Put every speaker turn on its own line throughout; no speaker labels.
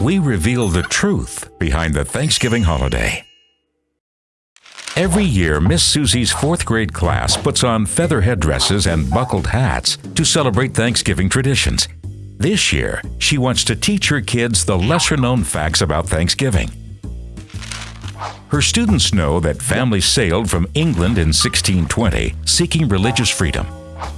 we reveal the truth behind the Thanksgiving holiday. Every year, Miss Susie's fourth grade class puts on feather headdresses and buckled hats to celebrate Thanksgiving traditions. This year, she wants to teach her kids the lesser known facts about Thanksgiving. Her students know that families sailed from England in 1620 seeking religious freedom.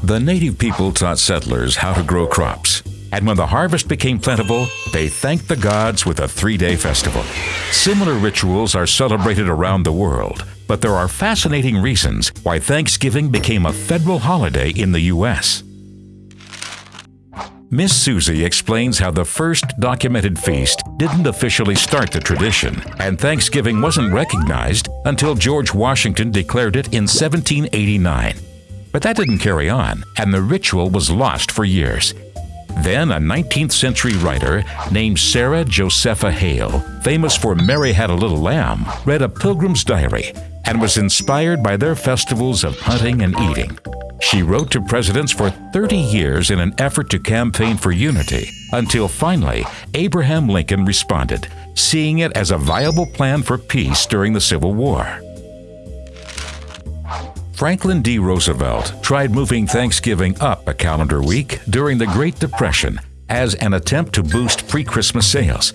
The native people taught settlers how to grow crops, and when the harvest became plentiful, they thanked the gods with a three day festival. Similar rituals are celebrated around the world, but there are fascinating reasons why Thanksgiving became a federal holiday in the U.S. Miss Susie explains how the first documented feast didn't officially start the tradition, and Thanksgiving wasn't recognized until George Washington declared it in 1789. But that didn't carry on, and the ritual was lost for years. Then, a 19th century writer named Sarah Josepha Hale, famous for Mary Had a Little Lamb, read a pilgrim's diary and was inspired by their festivals of hunting and eating. She wrote to presidents for 30 years in an effort to campaign for unity, until finally Abraham Lincoln responded, seeing it as a viable plan for peace during the Civil War. Franklin D. Roosevelt tried moving Thanksgiving up a calendar week during the Great Depression as an attempt to boost pre Christmas sales.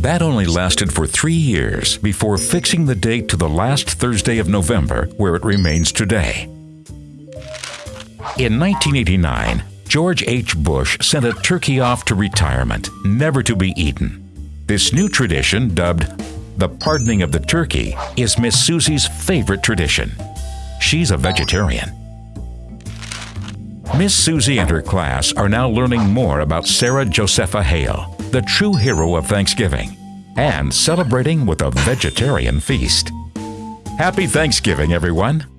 That only lasted for three years before fixing the date to the last Thursday of November, where it remains today. In 1989, George H. Bush sent a turkey off to retirement, never to be eaten. This new tradition, dubbed the pardoning of the turkey, is Miss Susie's favorite tradition. She's a vegetarian. Miss Susie and her class are now learning more about Sarah Josepha Hale, the true hero of Thanksgiving, and celebrating with a vegetarian feast. Happy Thanksgiving, everyone!